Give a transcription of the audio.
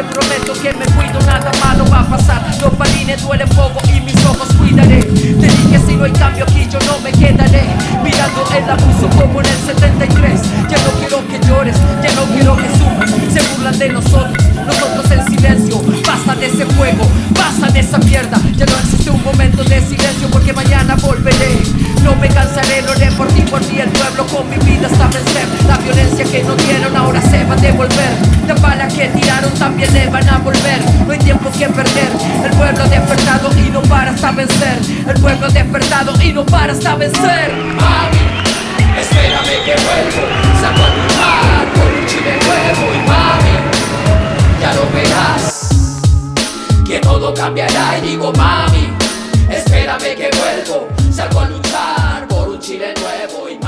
Te prometo que me cuido, nada malo va a pasar. Los balines duelen poco y mis ojos cuidaré. Te dije si no hay cambio aquí yo no me quedaré Mirando el abuso como en el 73 también le van a volver. No hay tiempo que perder. El pueblo despertado y no para hasta vencer. El pueblo despertado y no para hasta vencer. Mami, espérame que vuelvo. Saco a mi mar con un chile nuevo. Y mami, ya lo verás. Que todo cambiará. Y digo mami Espérame que vuelvo. Salgo a luchar por un chile nuevo. Y